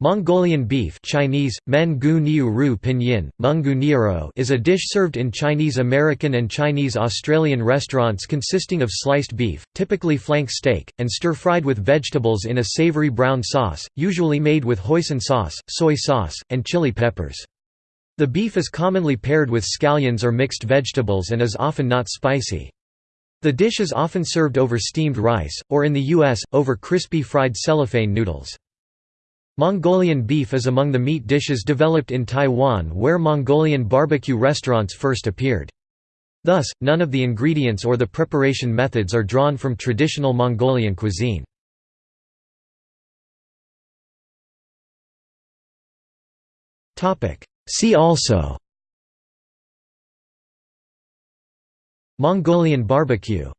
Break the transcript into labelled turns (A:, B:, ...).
A: Mongolian beef Chinese, men ru pinyin, mungu is a dish served in Chinese American and Chinese Australian restaurants consisting of sliced beef, typically flank steak, and stir-fried with vegetables in a savory brown sauce, usually made with hoisin sauce, soy sauce, and chili peppers. The beef is commonly paired with scallions or mixed vegetables and is often not spicy. The dish is often served over steamed rice, or in the U.S., over crispy fried cellophane noodles. Mongolian beef is among the meat dishes developed in Taiwan where Mongolian barbecue restaurants first appeared. Thus, none of the ingredients or the preparation methods are drawn from traditional Mongolian cuisine. See also Mongolian barbecue